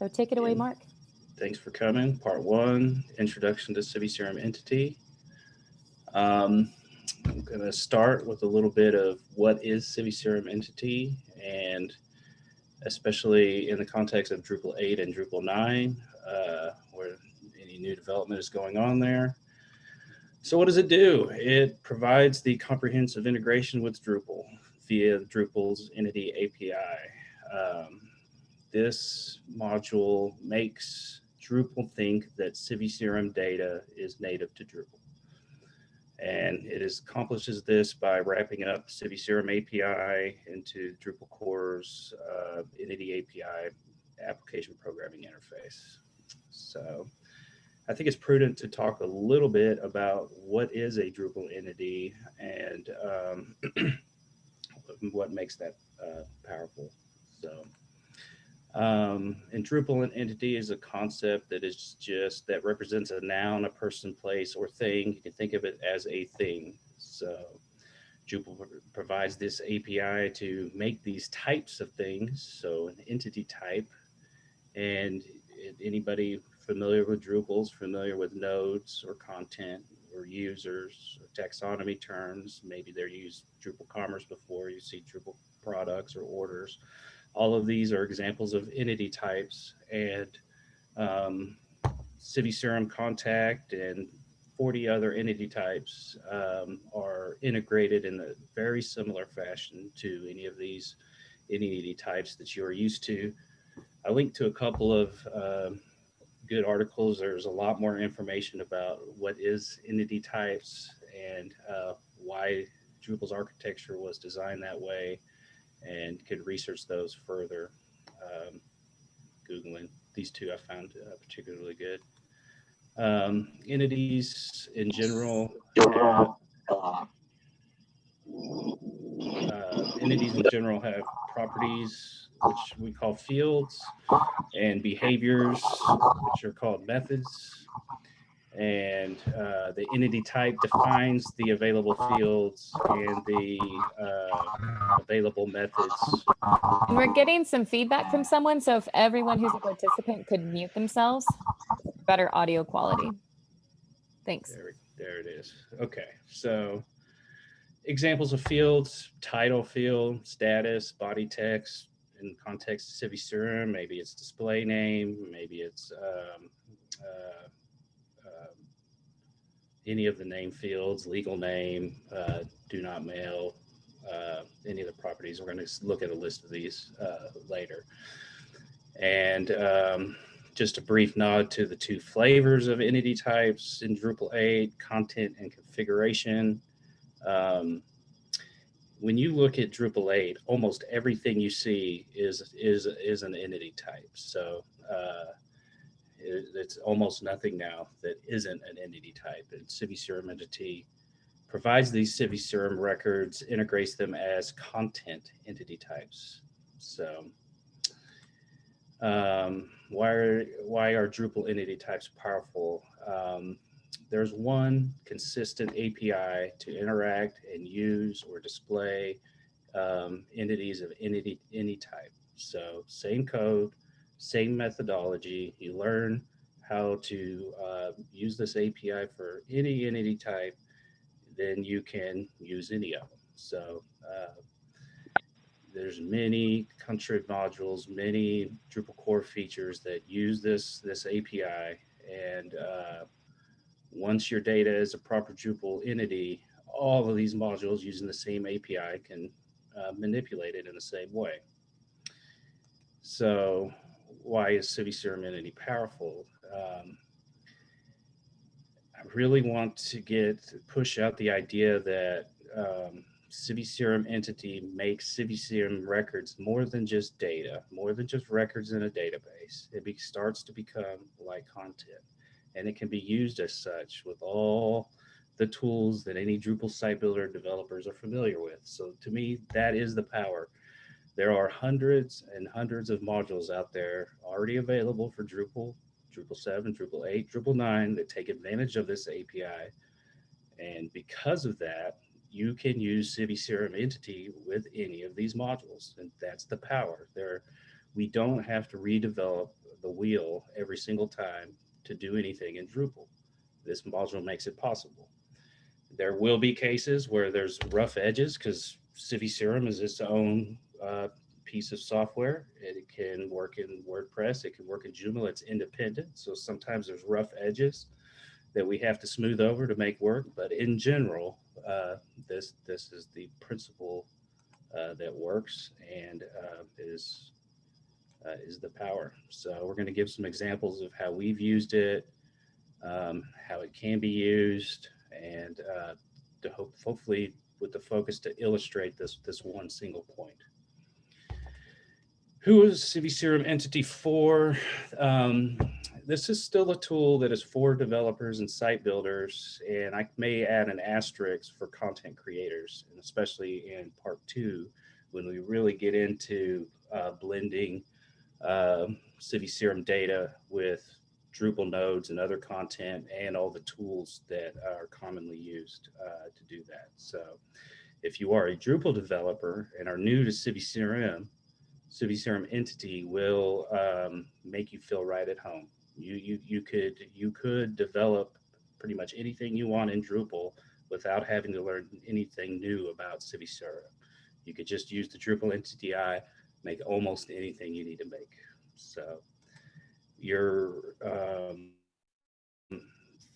So take it away, Mark. Thanks for coming. Part one, introduction to CiviCRM entity. Um, I'm going to start with a little bit of what is CiviCRM entity and especially in the context of Drupal 8 and Drupal 9, uh, where any new development is going on there. So what does it do? It provides the comprehensive integration with Drupal via Drupal's entity API. Um, this module makes Drupal think that CiviCRM data is native to Drupal. And it is, accomplishes this by wrapping up CiviCRM API into Drupal core's uh, Entity API application programming interface. So I think it's prudent to talk a little bit about what is a Drupal entity and um, what makes that uh, powerful. So um, and Drupal an entity is a concept that is just that represents a noun, a person, place, or thing. You can think of it as a thing. So Drupal provides this API to make these types of things. So an entity type, and anybody familiar with Drupal is familiar with nodes or content or users or taxonomy terms. Maybe they're used Drupal Commerce before. You see Drupal products or orders all of these are examples of entity types and um, Serum contact and 40 other entity types um, are integrated in a very similar fashion to any of these entity types that you are used to. I linked to a couple of uh, good articles. There's a lot more information about what is entity types and uh, why Drupal's architecture was designed that way and could research those further. Um, Googling these two I found uh, particularly good. Um, entities in general, uh, entities in general have properties which we call fields and behaviors which are called methods and uh, the entity type defines the available fields and the uh, available methods. And we're getting some feedback from someone, so if everyone who's a participant could mute themselves, better audio quality. Thanks. There, there it is. Okay, so examples of fields, title field, status, body text, in context of CiviCRM, maybe it's display name, maybe it's um, uh, any of the name fields, legal name, uh, do not mail, uh, any of the properties. We're going to look at a list of these uh, later. And um, just a brief nod to the two flavors of entity types in Drupal 8, content and configuration. Um, when you look at Drupal 8, almost everything you see is is is an entity type. So uh, it's almost nothing now that isn't an entity type. And CiviCRM entity provides these CiviCRM records, integrates them as content entity types. So um, why, are, why are Drupal entity types powerful? Um, there's one consistent API to interact and use or display um, entities of entity, any type. So same code, same methodology. You learn how to uh, use this API for any entity type, then you can use any of them. So uh, there's many contrib modules, many Drupal core features that use this, this API. And uh, once your data is a proper Drupal entity, all of these modules using the same API can uh, manipulate it in the same way. So why is CiviCRM entity powerful? Um, I really want to get push out the idea that um, CiviCRM entity makes CiviCRM records more than just data, more than just records in a database. It be, starts to become like content and it can be used as such with all the tools that any Drupal site builder developers are familiar with. So to me, that is the power there are hundreds and hundreds of modules out there already available for Drupal, Drupal 7, Drupal 8, Drupal 9 that take advantage of this API. And because of that, you can use CiviCRM entity with any of these modules. And that's the power there. We don't have to redevelop the wheel every single time to do anything in Drupal. This module makes it possible. There will be cases where there's rough edges because CiviCRM is its own uh, piece of software. It can work in WordPress. It can work in Joomla. It's independent. So sometimes there's rough edges that we have to smooth over to make work. But in general, uh, this this is the principle uh, that works and uh, is uh, is the power. So we're going to give some examples of how we've used it, um, how it can be used, and uh, to hope, hopefully with the focus to illustrate this this one single point. Who is CiviCRM Entity for? Um, this is still a tool that is for developers and site builders, and I may add an asterisk for content creators, and especially in part two, when we really get into uh, blending uh, CiviCRM data with Drupal nodes and other content and all the tools that are commonly used uh, to do that. So if you are a Drupal developer and are new to CiviCRM, CiviCRM entity will um, make you feel right at home. You, you, you, could, you could develop pretty much anything you want in Drupal without having to learn anything new about CiviCRM. You could just use the Drupal entity I, make almost anything you need to make. So your um,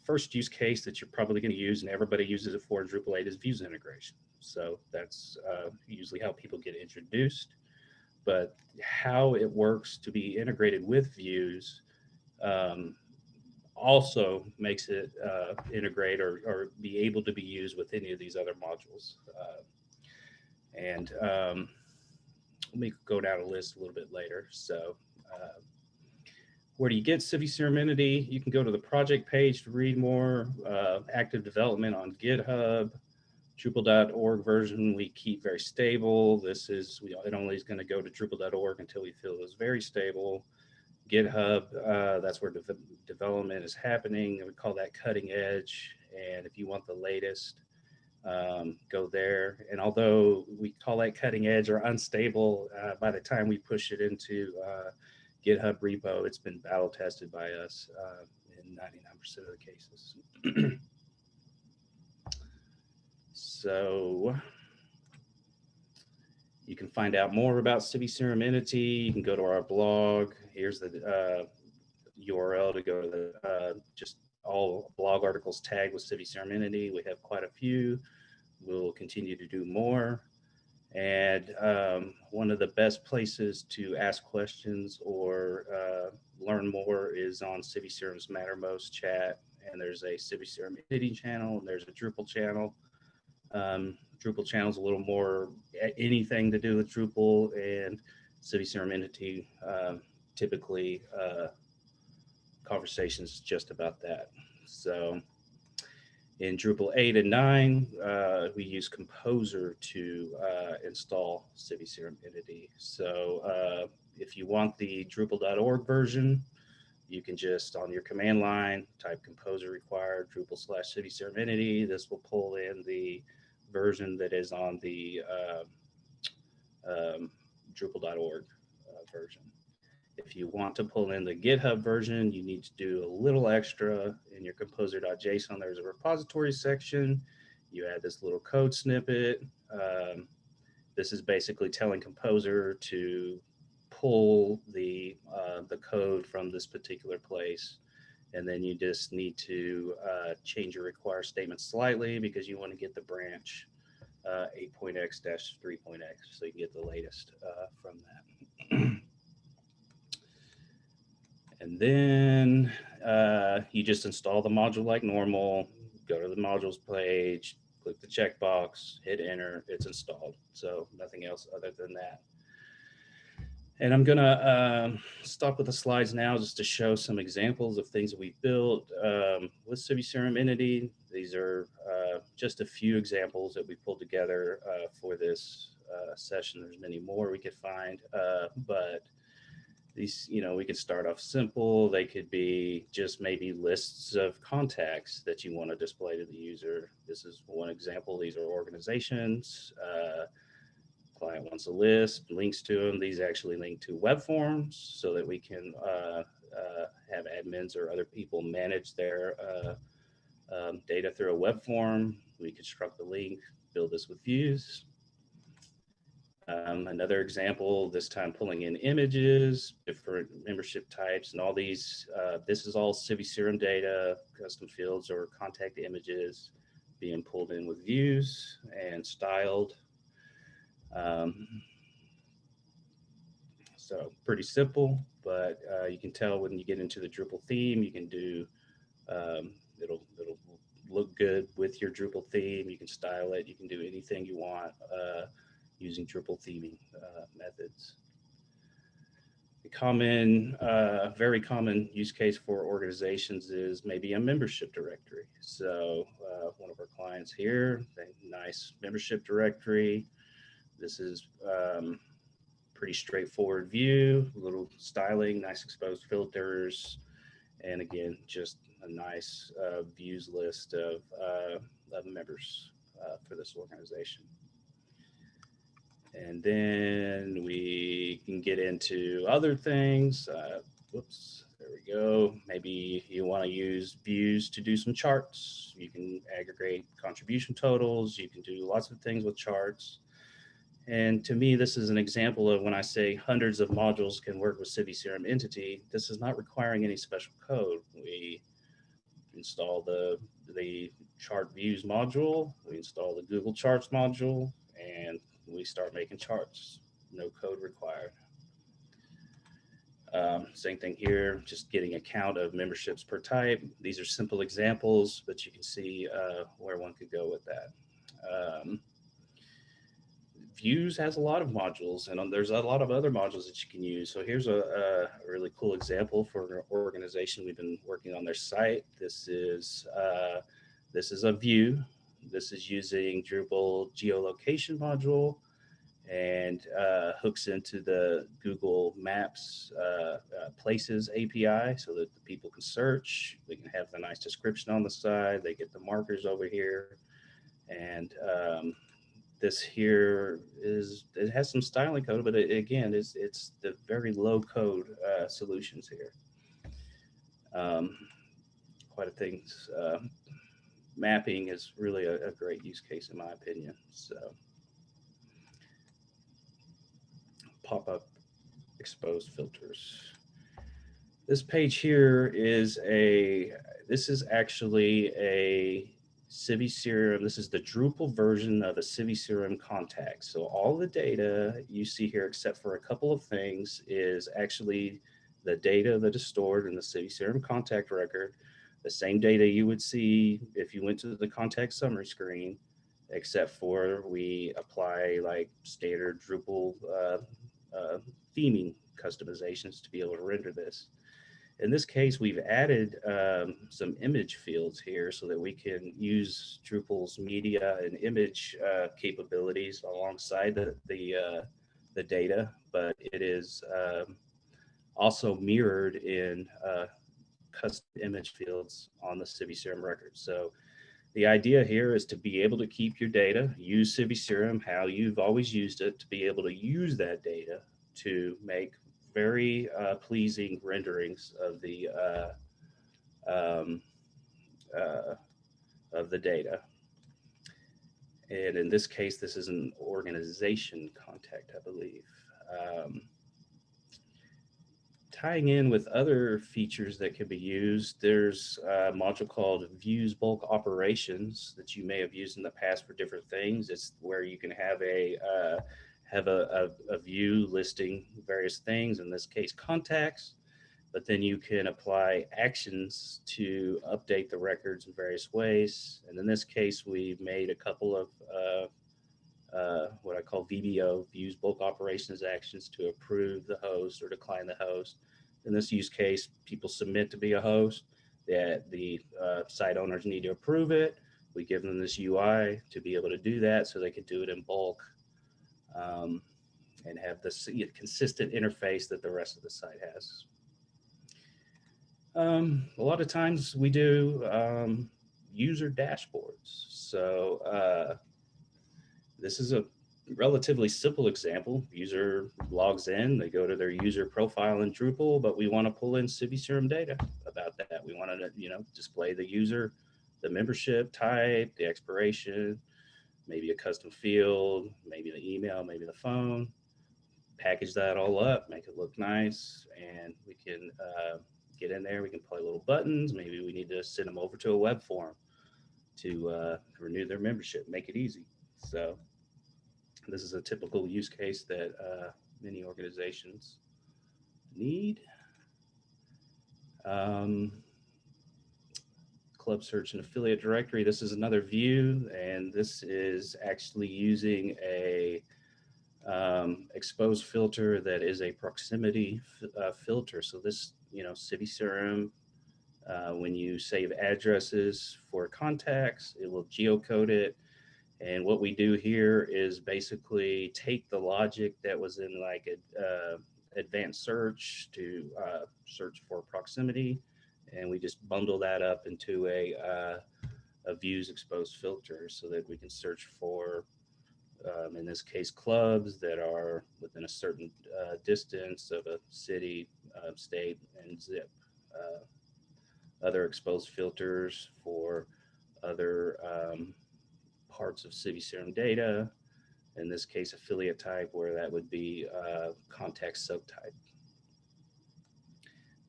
first use case that you're probably going to use and everybody uses it for in Drupal 8 is views integration. So that's uh, usually how people get introduced but how it works to be integrated with views um, also makes it uh, integrate or, or be able to be used with any of these other modules. Uh, and um, let me go down a list a little bit later. So uh, where do you get CiviCRM Entity? You can go to the project page to read more, uh, active development on GitHub, Drupal.org version we keep very stable. This is, we, it only is going to go to Drupal.org until we feel it's very stable. GitHub, uh, that's where de development is happening. We call that cutting edge. And if you want the latest, um, go there. And although we call that cutting edge or unstable, uh, by the time we push it into uh, GitHub repo, it's been battle tested by us uh, in 99% of the cases. So you can find out more about CiviCRM Entity. You can go to our blog. Here's the uh, URL to go to the uh, just all blog articles tagged with CiviCRM Entity. We have quite a few. We'll continue to do more. And um, one of the best places to ask questions or uh, learn more is on CiviCRM's Mattermost chat. And there's a CiviCRM Entity channel and there's a Drupal channel. Um, Drupal channels a little more anything to do with Drupal and CiviCRM entity. Uh, typically, uh, conversations just about that. So in Drupal 8 and 9, uh, we use Composer to uh, install CiviCRM entity. So uh, if you want the Drupal.org version, you can just on your command line type composer required Drupal slash CiviCRM entity. This will pull in the version that is on the uh, um, Drupal.org uh, version. If you want to pull in the GitHub version, you need to do a little extra in your composer.json. There's a repository section. You add this little code snippet. Um, this is basically telling Composer to pull the, uh, the code from this particular place and then you just need to uh, change your require statement slightly because you want to get the branch uh, 8.x 3.x so you can get the latest uh, from that. and then uh, you just install the module like normal, go to the modules page, click the checkbox, hit enter, it's installed. So nothing else other than that. And I'm gonna uh, stop with the slides now just to show some examples of things that we've built um, with CiviCRM Entity. These are uh, just a few examples that we pulled together uh, for this uh, session. There's many more we could find, uh, but these, you know, we could start off simple. They could be just maybe lists of contacts that you want to display to the user. This is one example. These are organizations wants a list, links to them. These actually link to web forms so that we can uh, uh, have admins or other people manage their uh, um, data through a web form. We construct the link, build this with views. Um, another example, this time pulling in images, different membership types, and all these, uh, this is all CiviCRM data, custom fields or contact images being pulled in with views and styled. Um, so pretty simple, but uh, you can tell when you get into the Drupal theme, you can do, um, it'll, it'll look good with your Drupal theme. You can style it. You can do anything you want uh, using Drupal theming uh, methods. A common, uh, very common use case for organizations is maybe a membership directory. So uh, one of our clients here, nice membership directory. This is um, pretty straightforward view, a little styling, nice exposed filters, and again, just a nice uh, views list of, uh, of members uh, for this organization. And then we can get into other things. Uh, whoops, there we go. Maybe you want to use views to do some charts. You can aggregate contribution totals. You can do lots of things with charts. And to me, this is an example of when I say hundreds of modules can work with CiviCRM entity, this is not requiring any special code. We install the, the chart views module, we install the Google Charts module, and we start making charts. No code required. Um, same thing here, just getting a count of memberships per type. These are simple examples, but you can see uh, where one could go with that. Um, Views has a lot of modules and um, there's a lot of other modules that you can use. So here's a, a really cool example for an organization. We've been working on their site. This is, uh, this is a view. This is using Drupal geolocation module and uh, hooks into the Google Maps uh, uh, Places API so that the people can search. We can have the nice description on the side. They get the markers over here. And um, this here is, it has some styling code, but it, again, it's, it's the very low code uh, solutions here. Um, quite a things. Uh, mapping is really a, a great use case in my opinion. So pop-up exposed filters. This page here is a, this is actually a CiviCRM. This is the Drupal version of a CiviCRM contact. So all the data you see here, except for a couple of things, is actually the data that is stored in the CiviCRM contact record, the same data you would see if you went to the contact summary screen, except for we apply like standard Drupal uh, uh, theming customizations to be able to render this. In this case, we've added um, some image fields here so that we can use Drupal's media and image uh, capabilities alongside the the, uh, the data, but it is um, also mirrored in uh, custom image fields on the CiviCRM record. So the idea here is to be able to keep your data, use CiviCRM how you've always used it, to be able to use that data to make very uh, pleasing renderings of the uh, um, uh, of the data. And in this case, this is an organization contact, I believe. Um, tying in with other features that can be used, there's a module called Views Bulk Operations that you may have used in the past for different things. It's where you can have a uh, have a, a, a, view listing various things, in this case, contacts, but then you can apply actions to update the records in various ways. And in this case, we've made a couple of uh, uh, what I call VBO, views bulk operations actions to approve the host or decline the host. In this use case, people submit to be a host that the uh, site owners need to approve it. We give them this UI to be able to do that so they can do it in bulk um, and have this consistent interface that the rest of the site has. Um, a lot of times we do um, user dashboards. So uh, this is a relatively simple example. User logs in, they go to their user profile in Drupal, but we want to pull in CiviCRM data about that. We want to, you know, display the user, the membership type, the expiration, maybe a custom field, maybe the email, maybe the phone. Package that all up, make it look nice, and we can uh, get in there. We can play little buttons. Maybe we need to send them over to a web form to uh, renew their membership, make it easy. So this is a typical use case that uh, many organizations need. Um, club search and affiliate directory. This is another view, and this is actually using a um, filter that is a proximity uh, filter. So this, you know, CiviCRM, uh, when you save addresses for contacts, it will geocode it. And what we do here is basically take the logic that was in like a, uh, advanced search to uh, search for proximity and we just bundle that up into a, uh, a views exposed filter so that we can search for, um, in this case, clubs that are within a certain uh, distance of a city, uh, state, and zip. Uh, other exposed filters for other um, parts of CiviCRM data, in this case, affiliate type, where that would be uh, context subtype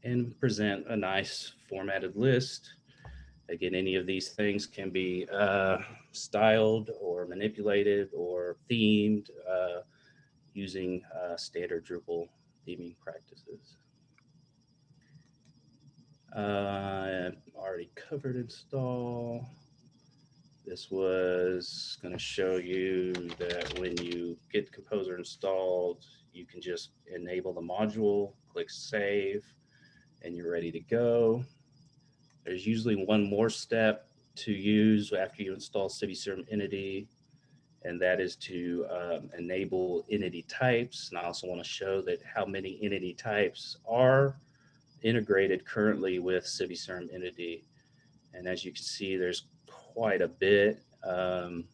and present a nice formatted list. Again, any of these things can be uh, styled or manipulated or themed uh, using uh, standard Drupal theming practices. Uh, already covered install. This was going to show you that when you get Composer installed, you can just enable the module, click Save, and you're ready to go. There's usually one more step to use after you install CiviCRM Entity, and that is to um, enable entity types. And I also want to show that how many entity types are integrated currently with CiviCRM Entity. And as you can see, there's quite a bit. Um,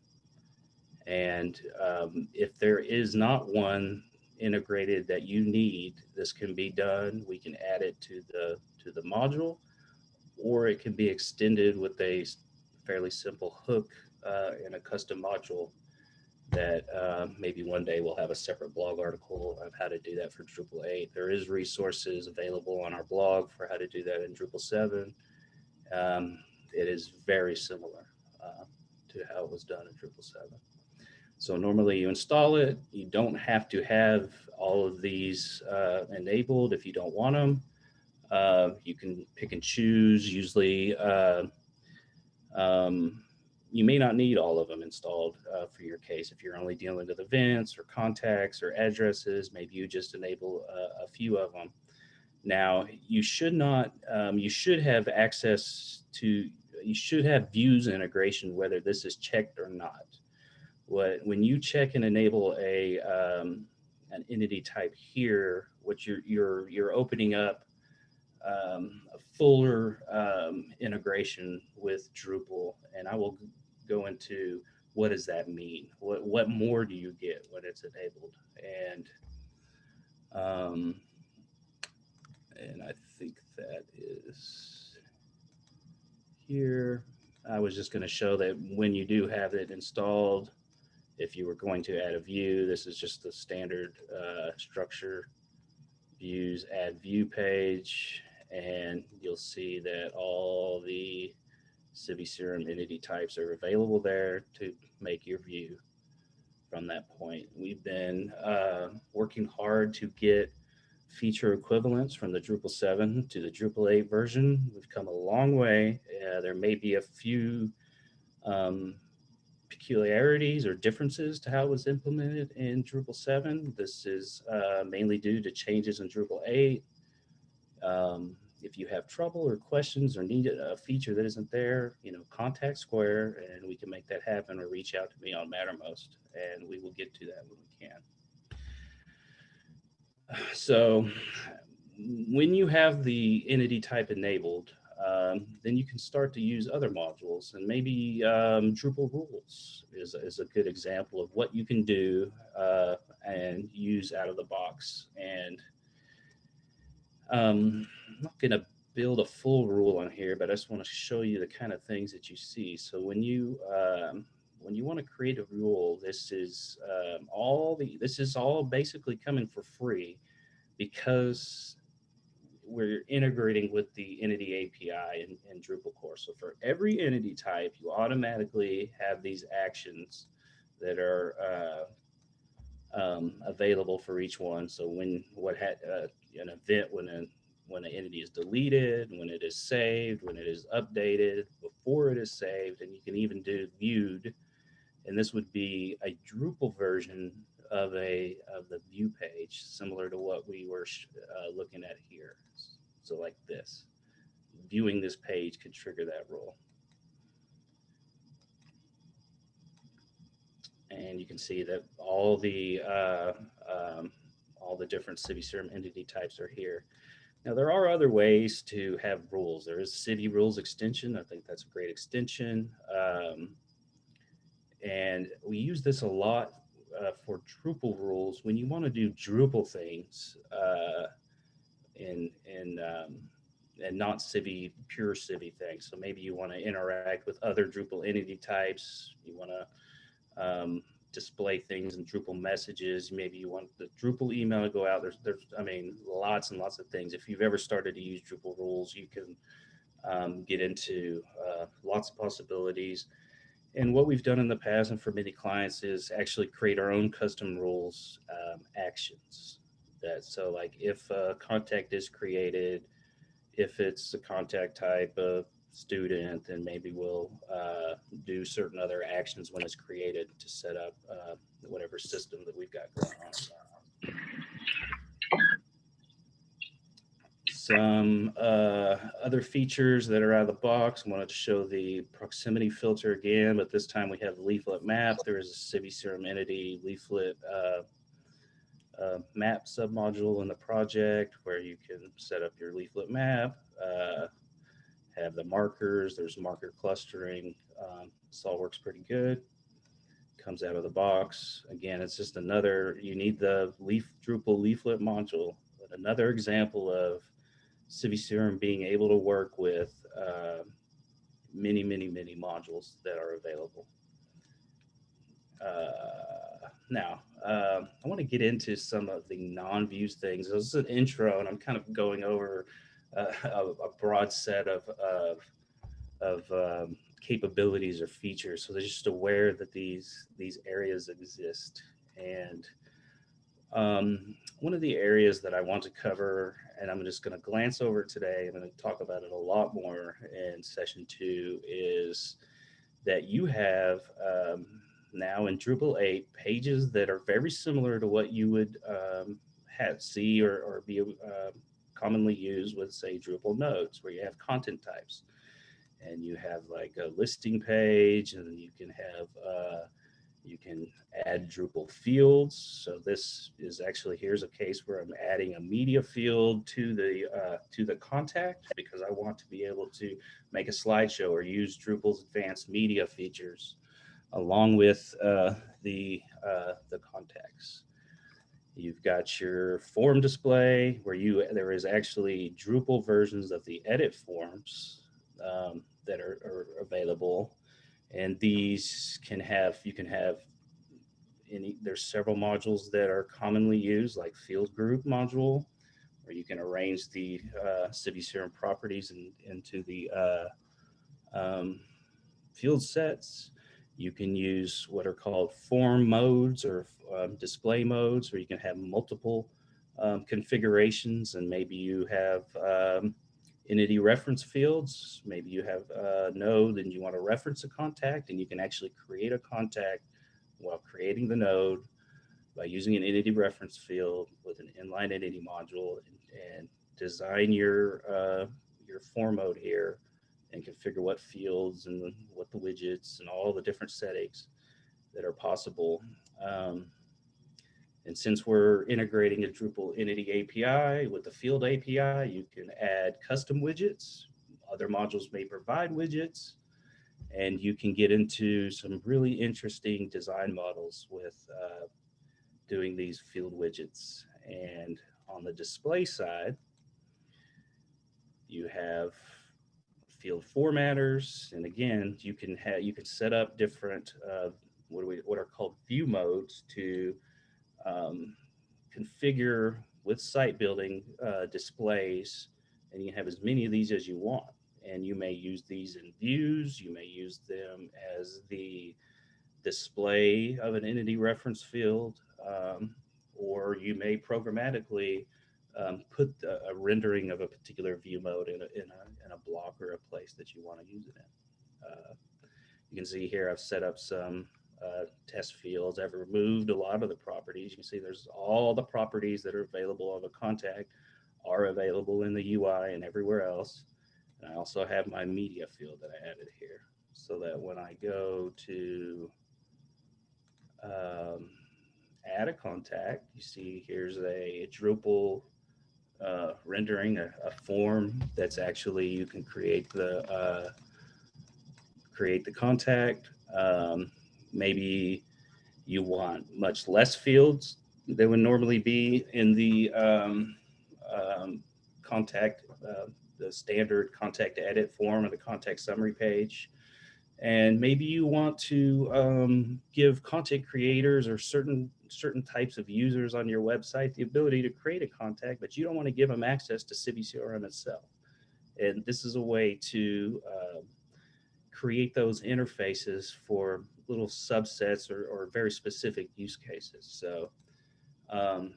and um, if there is not one integrated that you need, this can be done. We can add it to the to the module, or it can be extended with a fairly simple hook uh, in a custom module that uh, maybe one day we'll have a separate blog article of how to do that for Drupal 8. There is resources available on our blog for how to do that in Drupal 7. Um, it is very similar uh, to how it was done in Drupal 7. So normally you install it. You don't have to have all of these uh, enabled if you don't want them. Uh, you can pick and choose. Usually, uh, um, you may not need all of them installed uh, for your case. If you're only dealing with events or contacts or addresses, maybe you just enable a, a few of them. Now, you should not, um, you should have access to, you should have views integration, whether this is checked or not what when you check and enable a um, an entity type here, what you're you're you're opening up um, a fuller um, integration with Drupal, and I will go into what does that mean? What what more do you get when it's enabled? And um, and I think that is here. I was just going to show that when you do have it installed, if you were going to add a view, this is just the standard uh, structure views, add view page, and you'll see that all the CiviCRM entity types are available there to make your view from that point. We've been uh, working hard to get feature equivalents from the Drupal 7 to the Drupal 8 version. We've come a long way. Uh, there may be a few um, peculiarities or differences to how it was implemented in Drupal 7. This is uh, mainly due to changes in Drupal 8. Um, if you have trouble or questions or need a feature that isn't there, you know, contact Skvare and we can make that happen or reach out to me on Mattermost and we will get to that when we can. So when you have the entity type enabled, um, then you can start to use other modules and maybe um, Drupal rules is, is a good example of what you can do uh, and use out of the box. And um, I'm not going to build a full rule on here, but I just want to show you the kind of things that you see. So when you um, when you want to create a rule, this is um, all the this is all basically coming for free because we're integrating with the entity API in, in Drupal core. So for every entity type, you automatically have these actions that are uh, um, available for each one. So when what had uh, an event when a when an entity is deleted, when it is saved, when it is updated, before it is saved, and you can even do viewed. And this would be a Drupal version of a of the view page, similar to what we were uh, looking at here. So like this, viewing this page could trigger that rule. And you can see that all the uh, um, all the different CiviCRM entity types are here. Now there are other ways to have rules. There is CiviRules extension. I think that's a great extension. Um, and we use this a lot uh, for Drupal rules when you want to do Drupal things uh, in in um, and not Civi pure Civi things. So maybe you want to interact with other Drupal entity types. You want to um, display things in Drupal messages. Maybe you want the Drupal email to go out. There's there's I mean lots and lots of things. If you've ever started to use Drupal rules, you can um, get into uh, lots of possibilities. And what we've done in the past and for many clients is actually create our own custom rules um, actions. That so like if a contact is created, if it's a contact type of student, then maybe we'll uh, do certain other actions when it's created to set up uh, whatever system that we've got going on some uh, other features that are out of the box. I wanted to show the proximity filter again, but this time we have the leaflet map. There is a CiviCRM entity leaflet uh, uh, map submodule in the project where you can set up your leaflet map, uh, have the markers. There's marker clustering. Um, this all works pretty good. Comes out of the box. Again, it's just another, you need the leaf Drupal leaflet module, but another example of CiviCRM being able to work with uh, many, many, many modules that are available. Uh, now, uh, I want to get into some of the non-views things. This is an intro, and I'm kind of going over uh, a, a, broad set of of, of um, capabilities or features. So they're just aware that these these areas exist. And um, one of the areas that I want to cover and I'm just going to glance over today. I'm going to talk about it a lot more in session two is that you have um, now in Drupal 8 pages that are very similar to what you would um, have see or, or be uh, commonly used with say Drupal nodes where you have content types and you have like a listing page and you can have uh, you can add Drupal fields. So this is actually, here's a case where I'm adding a media field to the uh, to the contact because I want to be able to make a slideshow or use Drupal's advanced media features along with uh, the, uh, the contacts. You've got your form display where you there is actually Drupal versions of the edit forms um, that are, are available and these can have, you can have any, there's several modules that are commonly used like field group module, where you can arrange the uh, CiviCRM properties in, into the uh, um, field sets. You can use what are called form modes or um, display modes, where you can have multiple um, configurations and maybe you have um, entity reference fields. Maybe you have a node and you want to reference a contact and you can actually create a contact while creating the node by using an entity reference field with an inline entity module and, and design your uh, your form mode here and configure what fields and what the widgets and all the different settings that are possible. Um, and since we're integrating a Drupal entity API with the field API, you can add custom widgets. other modules may provide widgets and you can get into some really interesting design models with uh, doing these field widgets. And on the display side, you have field formatters. And again, you can have you can set up different uh, what, we, what are called view modes to um, configure with site building uh, displays. And you can have as many of these as you want. And you may use these in views. You may use them as the display of an entity reference field. Um, or you may programmatically um, put a, a, rendering of a particular view mode in a, in a, in a block or a place that you want to use it in. Uh, you can see here I've set up some uh, test fields. I've removed a lot of the properties. You can see there's all the properties that are available of a contact are available in the UI and everywhere else. And I also have my media field that I added here so that when I go to um, add a contact, you see here's a Drupal uh, rendering a, a, form that's actually you can create the uh, create the contact. Um, maybe you want much less fields than would normally be in the um, um, contact, uh, the standard contact edit form or the contact summary page. And maybe you want to um, give content creators or certain certain types of users on your website the ability to create a contact, but you don't want to give them access to Civi CRM itself. And this is a way to uh, create those interfaces for little subsets or, or very specific use cases. So um,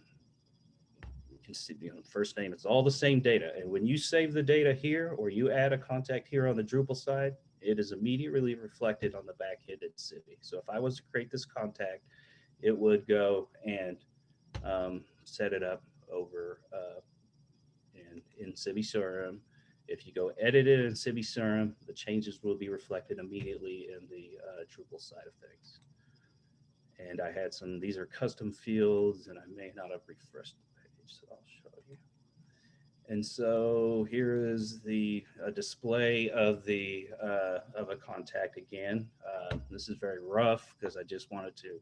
you can see, you know, first name, it's all the same data. And when you save the data here or you add a contact here on the Drupal side, it is immediately reflected on the back end at Civi. So if I was to create this contact, it would go and um, set it up over uh, in, in Civi CRM. If you go edit it in Civi CRM, the changes will be reflected immediately in the uh, Drupal side of things. And I had some, these are custom fields and I may not have refreshed the page, so I'll show you. And so here is the display of the uh, of a contact again. Uh, this is very rough because I just wanted to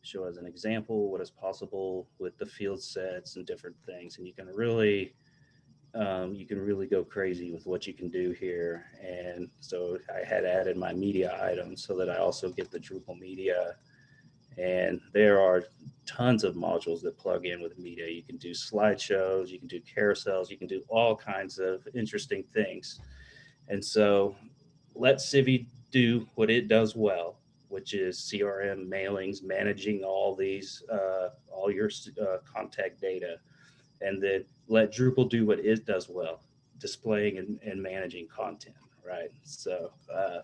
show as an example what is possible with the field sets and different things. And you can really, um, you can really go crazy with what you can do here. And so I had added my media items so that I also get the Drupal media. And there are tons of modules that plug in with media. You can do slideshows, you can do carousels, you can do all kinds of interesting things. And so let Civi do what it does well which is CRM mailings, managing all these, uh, all your uh, contact data, and then let Drupal do what it does well, displaying and, and managing content, right? So uh,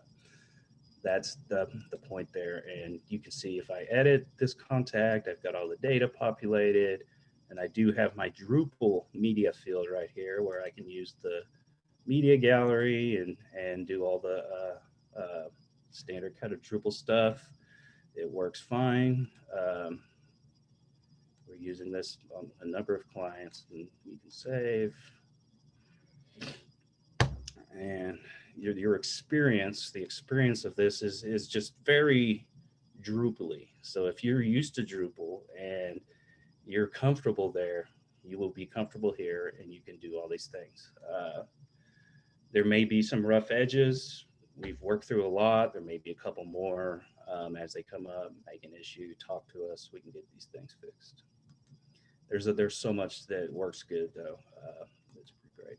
that's the, the point there. And you can see if I edit this contact, I've got all the data populated, and I do have my Drupal media field right here where I can use the media gallery and, and do all the uh, uh, standard kind of Drupal stuff. It works fine. Um, using this on a number of clients and you can save. And your, your experience, the experience of this is, is just very Drupally. So if you're used to Drupal and you're comfortable there, you will be comfortable here and you can do all these things. Uh, there may be some rough edges, we've worked through a lot. There may be a couple more um, as they come up, make an issue, talk to us. We can get these things fixed. There's a, there's so much that works good though. Uh, it's pretty great.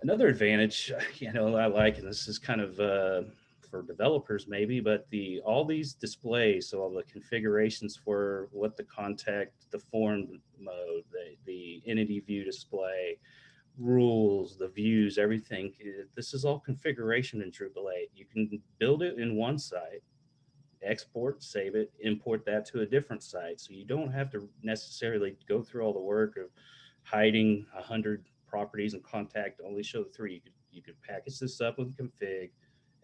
Another advantage, you know, I like, and this is kind of uh, for developers maybe, but the all these displays, so all the configurations for what the contact, the form mode, the, the entity view display, rules, the views, everything. This is all configuration in Drupal 8. You can build it in one site, export, save it, import that to a different site. So you don't have to necessarily go through all the work of hiding a hundred properties and contact only show the three. You could, you could package this up with config,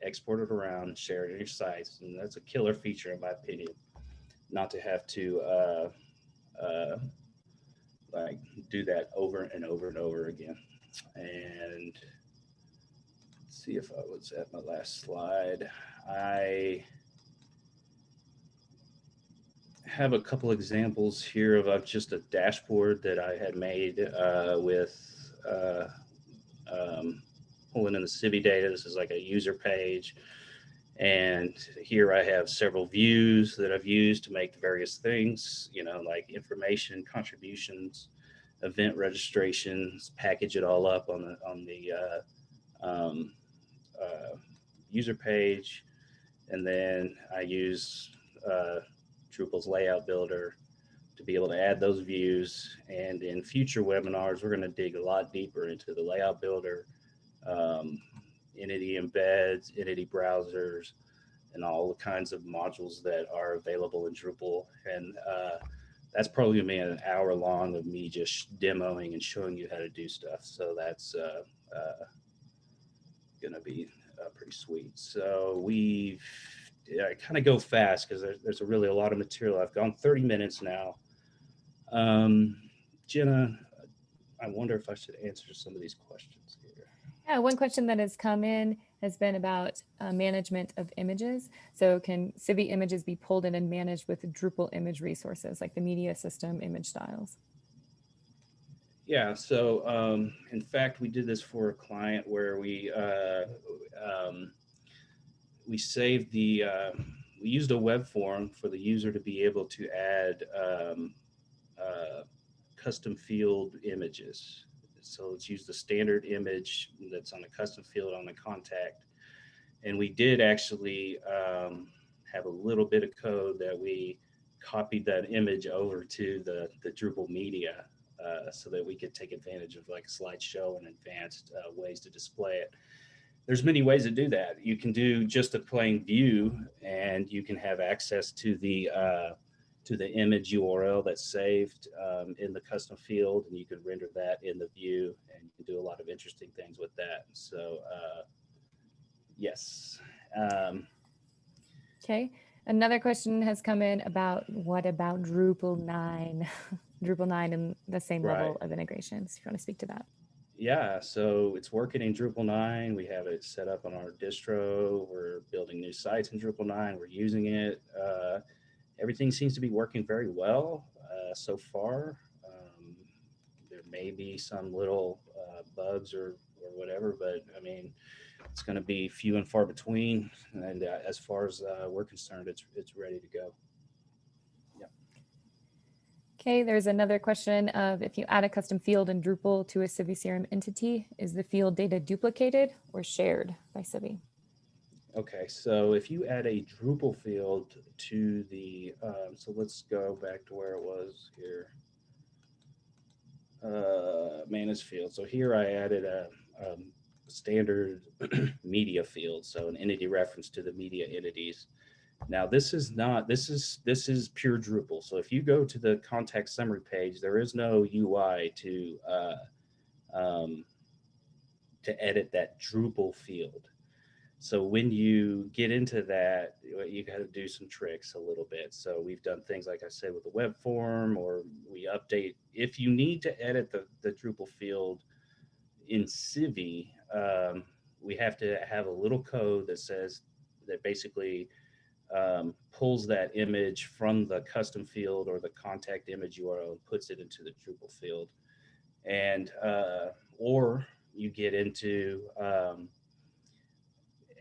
export it around, share it in your sites. And that's a killer feature in my opinion, not to have to uh, uh, like do that over and over and over again. And see if I was at my last slide. I have a couple examples here of, of just a dashboard that I had made uh, with uh, um, pulling in the Civi data. This is like a user page. And here I have several views that I've used to make various things, you know, like information, contributions, event registrations, package it all up on the, on the uh, um, uh, user page. And then I use uh, Drupal's layout builder to be able to add those views. And in future webinars, we're going to dig a lot deeper into the layout builder, um, entity embeds, entity browsers, and all the kinds of modules that are available in Drupal. And uh, that's probably gonna be an hour long of me just demoing and showing you how to do stuff. So that's uh, uh, gonna be uh, pretty sweet. So we've yeah, kind of go fast because there's, there's a really a lot of material. I've gone 30 minutes now. Um, Jenna, I wonder if I should answer some of these questions here. Yeah, one question that has come in has been about uh, management of images. So can Civi images be pulled in and managed with Drupal image resources like the media system image styles? Yeah, so um, in fact, we did this for a client where we uh, um, we saved the, uh, we used a web form for the user to be able to add um, uh, custom field images. So let's use the standard image that's on the custom field on the contact. And we did actually um, have a little bit of code that we copied that image over to the, the Drupal media uh, so that we could take advantage of like slideshow and advanced uh, ways to display it there's many ways to do that. You can do just a plain view and you can have access to the uh, to the image URL that's saved um, in the custom field and you can render that in the view and you can do a lot of interesting things with that. So uh, yes. Um, okay. Another question has come in about what about Drupal 9? Drupal 9 and the same right. level of integrations. If you want to speak to that yeah, so it's working in Drupal 9. We have it set up on our distro. We're building new sites in Drupal 9. We're using it. Uh, everything seems to be working very well uh, so far. Um, there may be some little uh, bugs or, or whatever, but I mean, it's going to be few and far between. And uh, as far as uh, we're concerned, it's, it's ready to go. Okay, there's another question of if you add a custom field in Drupal to a CiviCRM entity, is the field data duplicated or shared by Civi? Okay, so if you add a Drupal field to the, um, so let's go back to where it was here. Uh, manage field. So here I added a, a um, standard media field, so an entity reference to the media entities. Now this is not, this is, this is pure Drupal. So if you go to the contact summary page, there is no UI to, uh, um, to edit that Drupal field. So when you get into that, you got to do some tricks a little bit. So we've done things like I said with the web form, or we update. If you need to edit the, the Drupal field in Civi, um, we have to have a little code that says that basically um, pulls that image from the custom field or the contact image URL and puts it into the Drupal field. And, uh, or you get into um,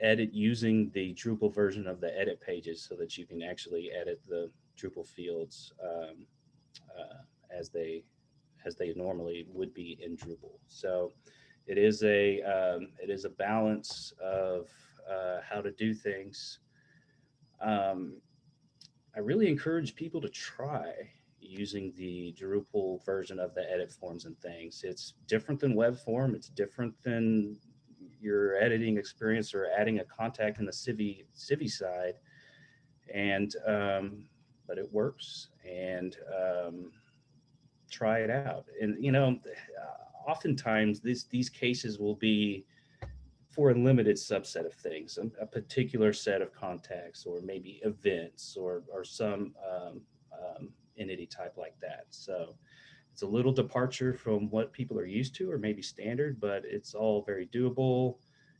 edit using the Drupal version of the edit pages so that you can actually edit the Drupal fields um, uh, as they as they normally would be in Drupal. So it is a um, it is a balance of uh, how to do things um, I really encourage people to try using the Drupal version of the edit forms and things. It's different than web form. It's different than your editing experience or adding a contact in the Civi, Civi side. And, um, but it works and um, try it out. And, you know, oftentimes these, these cases will be for a limited subset of things, a, a, particular set of contacts or maybe events or, or some um, um, entity type like that. So it's a little departure from what people are used to or maybe standard, but it's all very doable.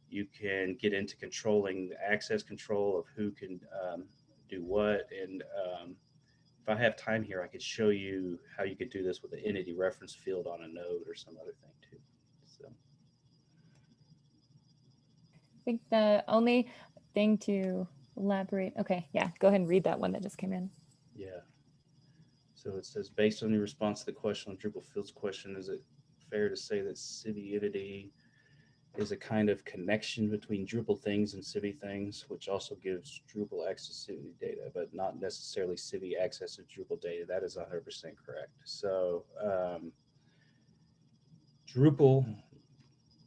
You can get into controlling the access control of who can um, do what. And um, if I have time here, I could show you how you could do this with an entity reference field on a node or some other thing too. So, I think the only thing to elaborate, okay, yeah, go ahead and read that one that just came in. yeah. So it says, based on your response to the question on Drupal fields question, is it fair to say that Civi entity is a kind of connection between Drupal things and Civi things, which also gives Drupal access to Civi data, but not necessarily Civi access to Drupal data. That is 100% correct. So um, Drupal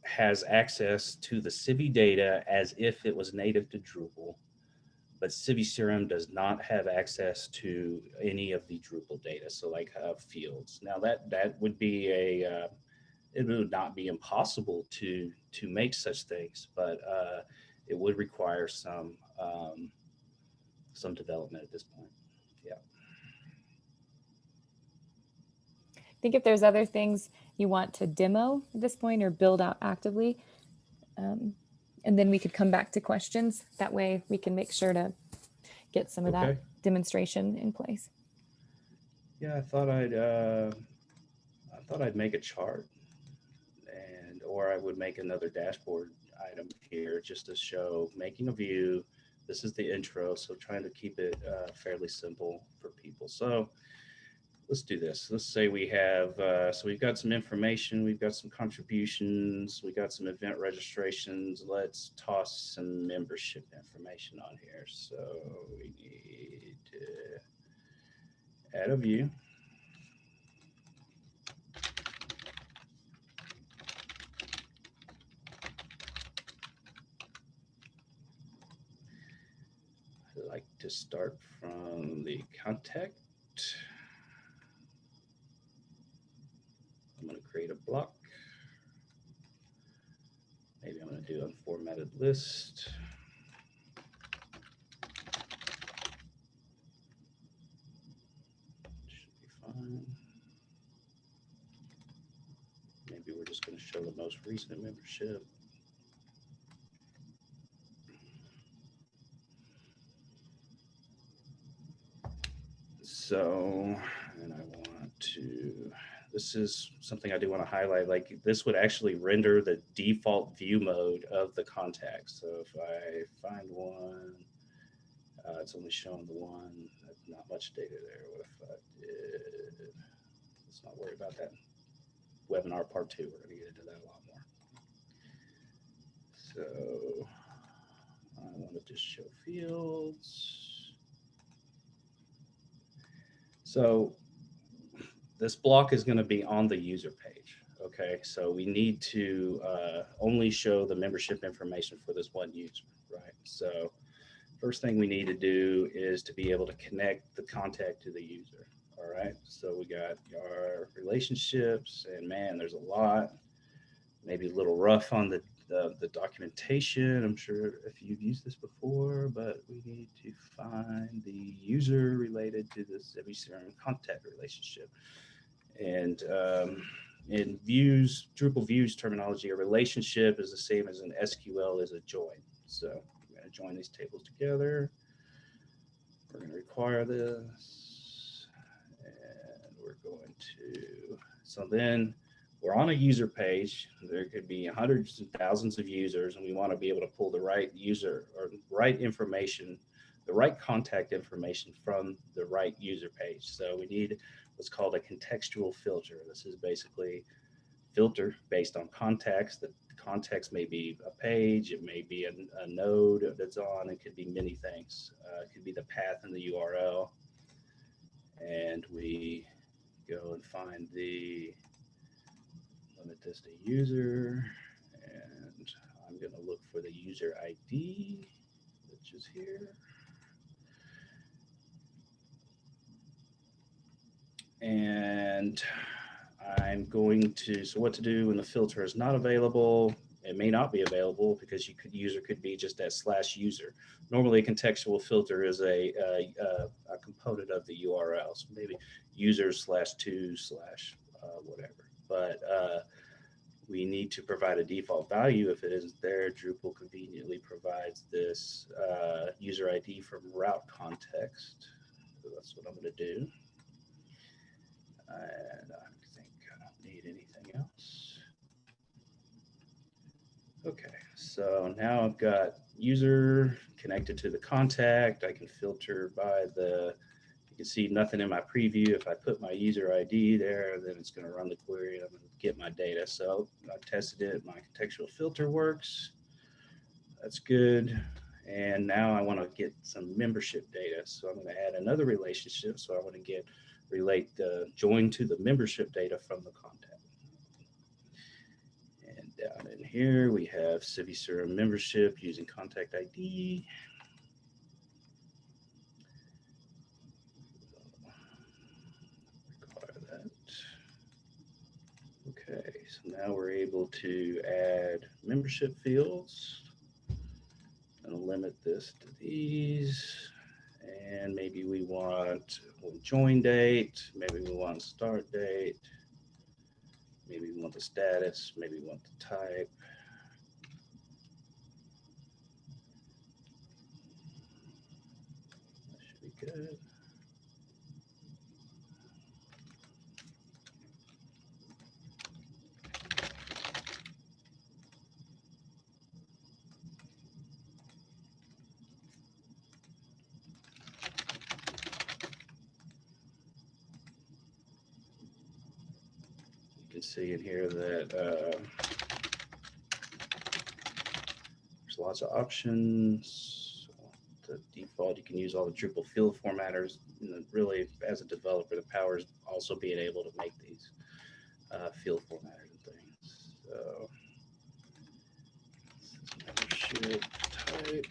has access to the Civi data as if it was native to Drupal, but CiviCRM does not have access to any of the Drupal data. So like uh, fields. Now that that would be a uh, it would not be impossible to to make such things, but uh, it would require some um, some development at this point. Yeah. I think if there's other things you want to demo at this point or build out actively, um, and then we could come back to questions. That way we can make sure to get some of Okay. that demonstration in place. Yeah, I thought I'd uh, I thought I'd make a chart, and or I would make another dashboard item here just to show making a view. This is the intro, so trying to keep it uh, fairly simple for people. So let's do this. Let's say we have uh, so we've got some information, we've got some contributions, we got some event registrations. Let's toss some membership information on here. So we need to add a view. I like to start from the contact. I'm going to create a block. Maybe I'm going to do unformatted list. Should be fine. Maybe we're just going to show the most recent membership. So, and I want to, this is something I do want to highlight, like this would actually render the default view mode of the contact. So if I find one, uh, it's only showing the one, not much data there. What if I did, let's not worry about that. Webinar part two, we're gonna get into that a lot more. So I want to just show fields. So this block is going to be on the user page. Okay, so we need to uh, only show the membership information for this one user, right? So first thing we need to do is to be able to connect the contact to the user. All right, so we got our relationships, and man, there's a lot. Maybe a little rough on the the, the documentation. I'm sure if you've used this before, but we need to find the user related to this CRM contact relationship. And um, in views, Drupal views terminology, a relationship is the same as an SQL is a join. So we're going to join these tables together. We're going to require this. And we're going to, so then we're on a user page. There could be hundreds and thousands of users, and we want to be able to pull the right user or right information, the right contact information from the right user page. So we need what's called a contextual filter. This is basically filter based on context. The context may be a page, it may be a, a node that's on, it could be many things. Uh, it could be the path in the URL. And we go and find the limit this to user, and I'm going to look for the user ID, which is here. And I'm going to, so what to do when the filter is not available, it may not be available because you could user could be just that slash user. Normally a contextual filter is a, a, a, a component of the URL. So maybe user slash two slash uh, whatever but uh, we need to provide a default value. If it isn't there, Drupal conveniently provides this uh, user ID from route context. So that's what I'm going to do. And I think I don't need anything else. Okay, so now I've got user connected to the contact. I can filter by the, you can see nothing in my preview. If I put my user ID there, then it's going to run the query and I'm going to get my data. So I tested it. My contextual filter works. That's good. And now I want to get some membership data. So I'm going to add another relationship. So I want to get relate the join to the membership data from the contact. And down in here, we have CiviCRM membership using contact ID. Okay, so now we're able to add membership fields. And limit this to these. And maybe we want join date, maybe we want start date, maybe we want the status, maybe we want the type. That should be good. See in here that uh, there's lots of options. The default, you can use all the Drupal field formatters. And really, as a developer, the power is also being able to make these uh, field formatters and things. So type.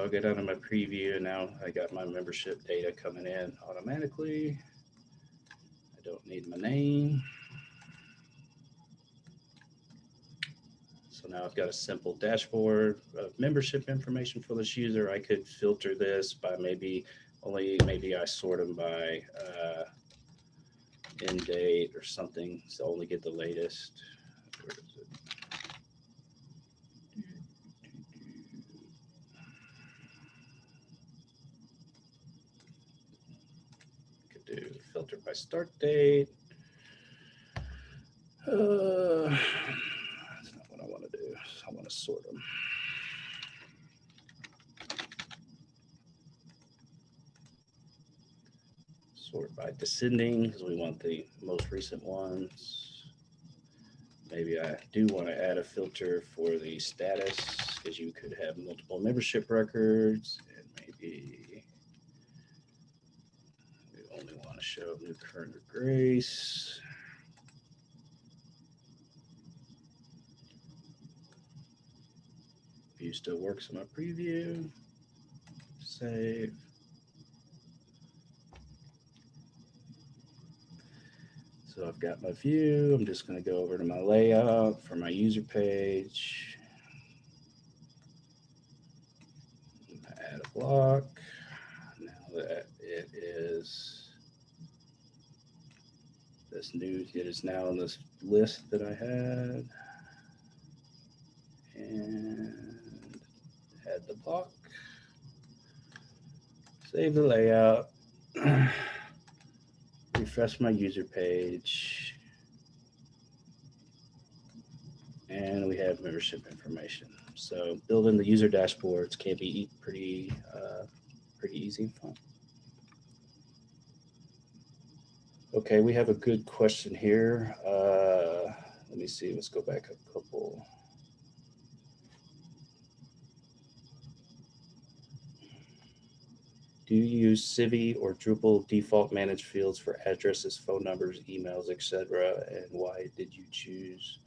I'll go down to my preview and now I got my membership data coming in automatically. I don't need my name. So now I've got a simple dashboard of membership information for this user. I could filter this by maybe only, maybe I sort them by uh, end date or something. So only get the latest. Where is it? Could do filter by start date. Uh, that's not what I want to do. I want to sort them. Sort by descending because we want the most recent ones. Maybe I do want to add a filter for the status because you could have multiple membership records and maybe we only want to show new current grace. View still works in my preview. Save. So I've got my view. I'm just going to go over to my layout for my user page. Add a block. Now that it is this new, it is now in this list that I had. And add the block. Save the layout. refresh my user page. And we have membership information. So building the user dashboards can be pretty, uh, pretty easy and fun. Okay, we have a good question here. Uh, let me see, let's go back a couple. Do you use Civi or Drupal default managed fields for addresses, phone numbers, emails, etc.? And why did you choose?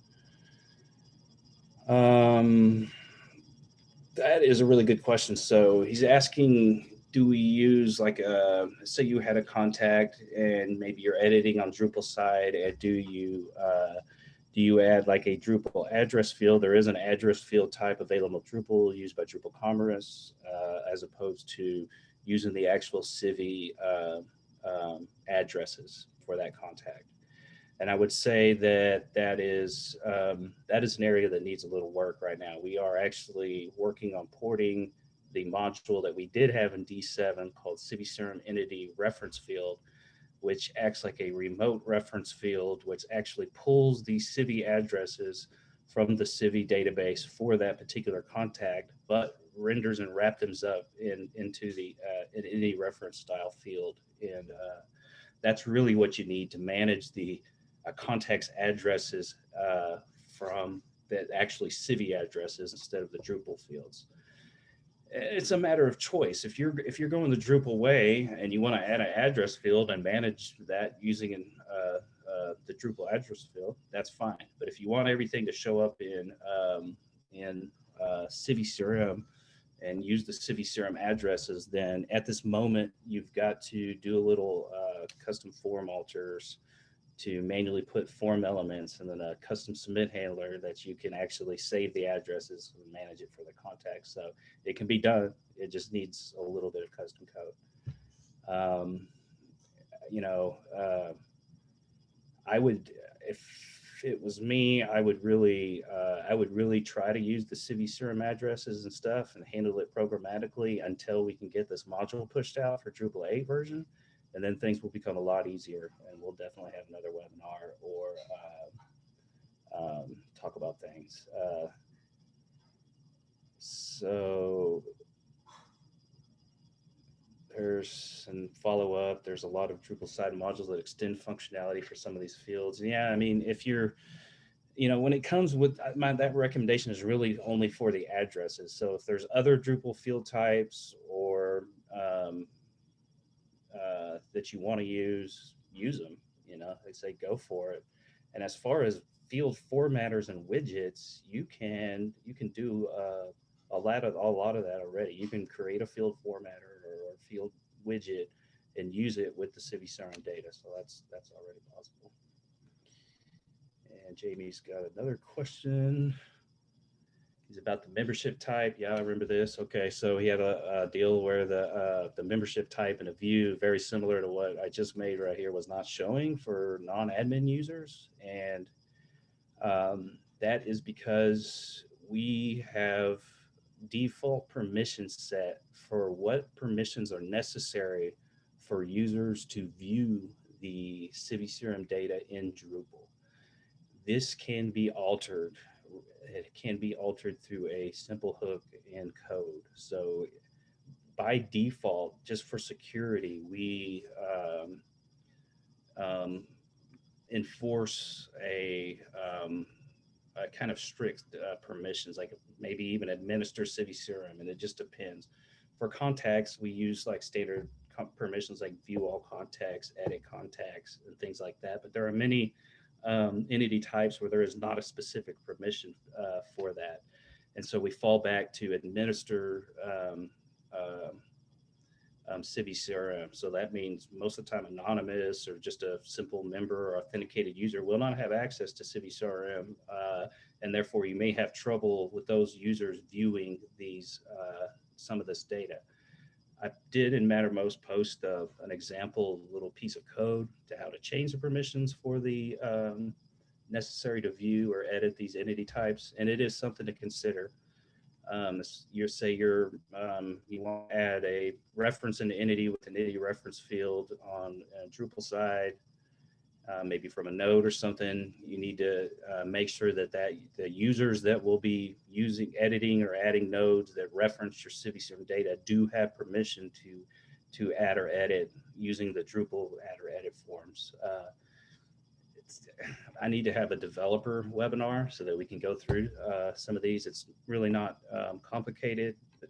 Um, that is a really good question. So he's asking, do we use like a, say you had a contact and maybe you're editing on Drupal side and do you, uh, do you add like a Drupal address field? There is an address field type available Drupal used by Drupal Commerce uh, as opposed to using the actual Civi uh, um, addresses for that contact. And I would say that that is um, that is an area that needs a little work right now. We are actually working on porting the module that we did have in D7 called CiviCRM Entity Reference Field, which acts like a remote reference field, which actually pulls the Civi addresses from the Civi database for that particular contact, but renders and wraps them up in into the uh, in any reference style field. And uh, that's really what you need to manage the uh, contacts addresses uh, from that actually Civi addresses instead of the Drupal fields. It's a matter of choice. If you're if you're going the Drupal way and you want to add an address field and manage that using an, uh, uh, the Drupal address field, that's fine. But if you want everything to show up in um, in uh, CiviCRM and use the CiviCRM addresses, then at this moment you've got to do a little uh, custom form alters to manually put form elements and then a custom submit handler that you can actually save the addresses and manage it for the context. So it can be done. It just needs a little bit of custom code. Um, you know, uh, I would, if it was me, I would really, uh, I would really try to use the CiviCRM addresses and stuff and handle it programmatically until we can get this module pushed out for Drupal 8 version and then things will become a lot easier and we'll definitely have another webinar or uh, um, talk about things. Uh, so there's some follow up. There's a lot of Drupal side modules that extend functionality for some of these fields. And yeah, I mean, if you're, you know, when it comes with uh, my, that recommendation is really only for the addresses. So if there's other Drupal field types or um, uh, that you want to use, use them. You know, they say go for it. And as far as field formatters and widgets, you can you can do uh, a lot of a lot of that already. You can create a field formatter or field widget and use it with the CiviCRM data. So that's that's already possible. And Jamie's got another question. He's about the membership type. Yeah, I remember this. Okay, so he had a, a deal where the uh, the membership type and a view very similar to what I just made right here was not showing for non-admin users, and um, that is because we have default permission set for what permissions are necessary for users to view the CiviCRM data in Drupal. This can be altered it can be altered through a simple hook in code. So by default, just for security, we um, um, enforce a, um, a, kind of strict uh, permissions, like maybe even administer city CiviCRM, and it just depends. For contacts, we use like standard permissions like view all contacts, edit contacts, and things like that. But there are many um, entity types where there is not a specific permission uh, for that. And so we fall back to administer um, uh, um, CiviCRM. So that means most of the time anonymous or just a simple member or authenticated user will not have access to CiviCRM. Uh, and therefore you may have trouble with those users viewing these uh, some of this data. I did in Mattermost post uh, an example little piece of code to how to change the permissions for the um, necessary to view or edit these entity types. And it is something to consider. Um, you say you're, um, you want to add a reference in the entity with an entity reference field on Drupal side uh, maybe from a node or something, you need to uh, make sure that, that the users that will be using, editing or adding nodes that reference your CiviCRM data do have permission to, to add or edit using the Drupal add or edit forms. Uh, I need to have a developer webinar so that we can go through uh, some of these. It's really not um, complicated, but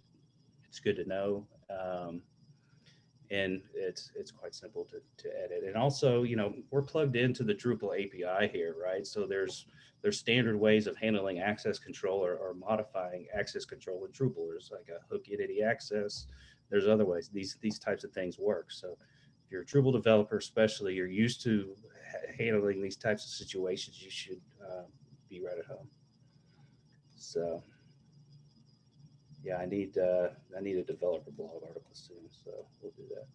it's good to know. Um, and it's it's quite simple to, to edit. And also, you know, we're plugged into the Drupal API here, right? So there's there's standard ways of handling access control or, or modifying access control in Drupal. There's like a hook entity access. There's other ways these these types of things work. So if you're a Drupal developer, especially, you're used to handling these types of situations, you should uh, be right at home. So yeah, I need, uh, I need a developer blog article soon, so we'll do that.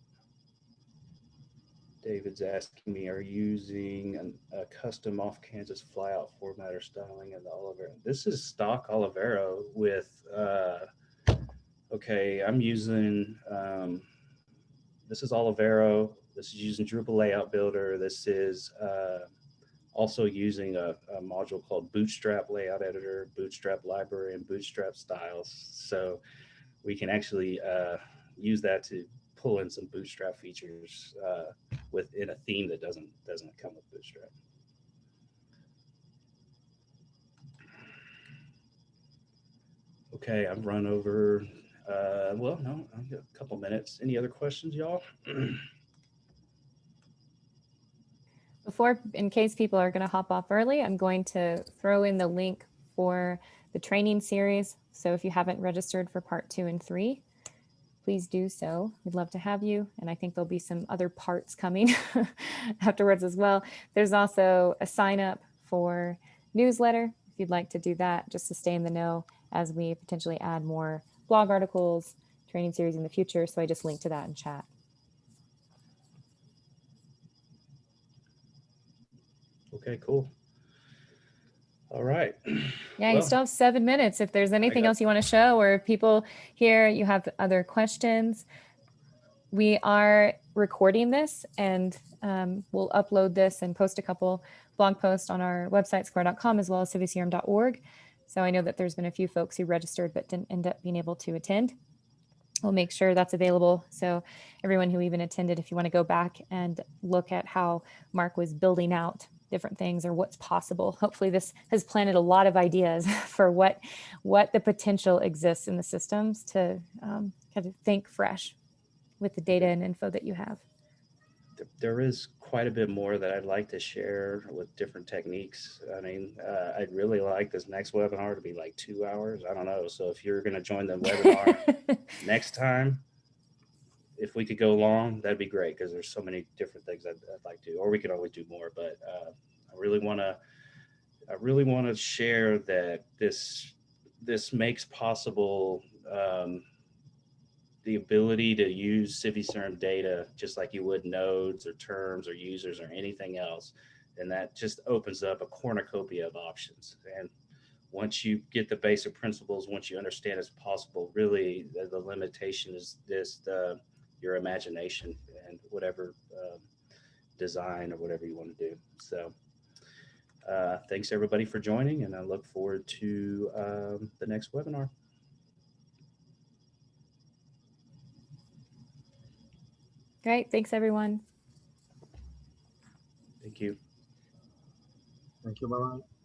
David's asking me, are you using an, a custom off-canvas flyout format or styling of the Olivero? This is stock Olivero with, uh, okay, I'm using, um, this is Olivero. This is using Drupal Layout Builder. This is uh, also using a, a module called Bootstrap Layout Editor, Bootstrap Library, and Bootstrap Styles. So we can actually uh, use that to pull in some Bootstrap features uh, within a theme that doesn't doesn't come with Bootstrap. Okay, I've run over uh, well, no, I've got a couple minutes. Any other questions, y'all? Before, in case people are going to hop off early, I'm going to throw in the link for the training series. So if you haven't registered for part two and three, please do so. We'd love to have you. And I think there'll be some other parts coming afterwards as well. There's also a sign up for newsletter if you'd like to do that, just to stay in the know as we potentially add more blog articles, training series in the future. So I just linked to that in chat. Okay, cool. All right. Yeah, you still have seven minutes. If there's anything else you want to show or if people here, you have other questions. We are recording this and um, we'll upload this and post a couple blog posts on our website, skvare.com, as well as civicrm.org. So I know that there's been a few folks who registered but didn't end up being able to attend. We'll make sure that's available. So everyone who even attended, if you want to go back and look at how Mark was building out different things or what's possible, hopefully this has planted a lot of ideas for what what the potential exists in the systems to um, kind of think fresh with the data and info that you have. there is quite a bit more that I'd like to share with different techniques. I mean, uh, I'd really like this next webinar to be like two hours. I don't know. So if you're going to join the webinar next time, if we could go long, that'd be great because there's so many different things I'd, I'd like to, or we could always do more. But uh, I really want to, I really want to share that this this makes possible um, the ability to use CiviCRM data just like you would nodes or terms or users or anything else. And that just opens up a cornucopia of options. And once you get the basic principles, once you understand it's possible, really the, the limitation is this, the, your imagination and whatever um, design or whatever you want to do. So uh, thanks everybody for joining and I look forward to um, the next webinar. Great. Thanks, everyone. Thank you. Thank you. Bye bye.